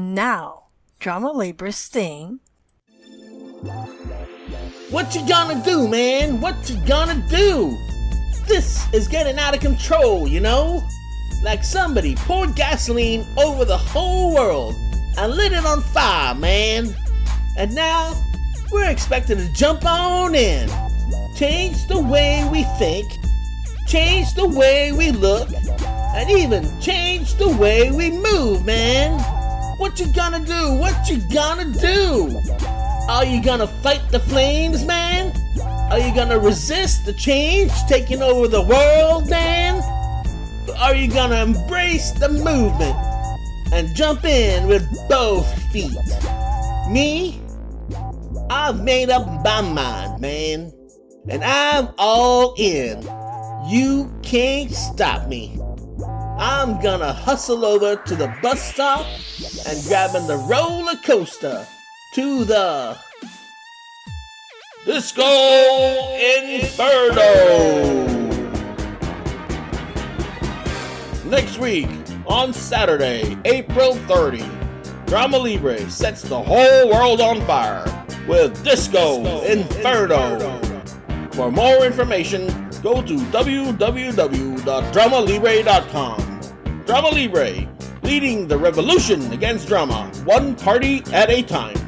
Now, Drama Libre theme. What you gonna do, man? What you gonna do? This is getting out of control, you know? Like somebody poured gasoline over the whole world and lit it on fire, man. And now we're expected to jump on in, change the way we think, change the way we look, and even change the way we move, man. What you gonna do? What you gonna do? Are you gonna fight the flames, man? Are you gonna resist the change taking over the world, man? Are you gonna embrace the movement and jump in with both feet? Me? I've made up my mind, man. And I'm all in. You can't stop me. I'm gonna hustle over to the bus stop and grabbing the roller coaster to the Disco Inferno! Next week, on Saturday, April 30, Drama Libre sets the whole world on fire with Disco, Disco Inferno. Inferno. For more information, go to www.dramalibre.com. Drama Libre, leading the revolution against drama, one party at a time.